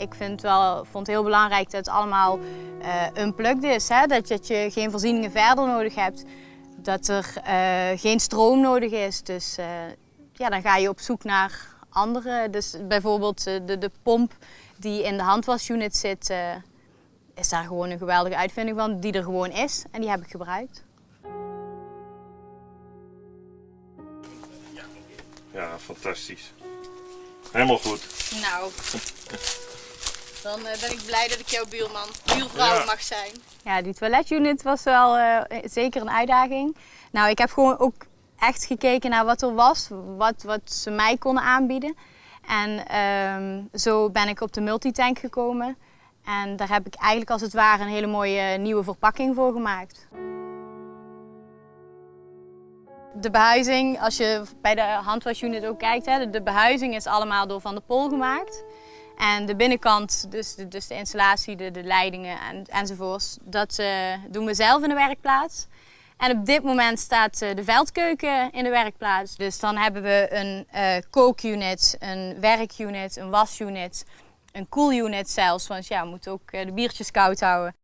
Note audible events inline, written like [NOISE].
Ik vind wel, vond het heel belangrijk dat het allemaal uh, unplugged is. Hè? Dat, je, dat je geen voorzieningen verder nodig hebt. Dat er uh, geen stroom nodig is. Dus uh, ja, dan ga je op zoek naar andere. Dus bijvoorbeeld de, de pomp die in de handwasunit zit, is daar gewoon een geweldige uitvinding van. Die er gewoon is en die heb ik gebruikt. Ja, fantastisch. Helemaal goed. Nou, [LAUGHS] dan uh, ben ik blij dat ik jouw buurman, buurvrouw ja. mag zijn. Ja, die toiletunit was wel uh, zeker een uitdaging. Nou, ik heb gewoon ook echt gekeken naar wat er was, wat, wat ze mij konden aanbieden. En um, zo ben ik op de multitank gekomen. En daar heb ik eigenlijk als het ware een hele mooie nieuwe verpakking voor gemaakt. De behuizing, als je bij de handwasunit ook kijkt, hè, de behuizing is allemaal door Van de Pol gemaakt. En de binnenkant, dus de, dus de installatie, de, de leidingen en, enzovoorts, dat uh, doen we zelf in de werkplaats. En op dit moment staat uh, de veldkeuken in de werkplaats. Dus dan hebben we een uh, kookunit, een werkunit, een wasunit, een koelunit zelfs. Want ja, we moeten ook de biertjes koud houden.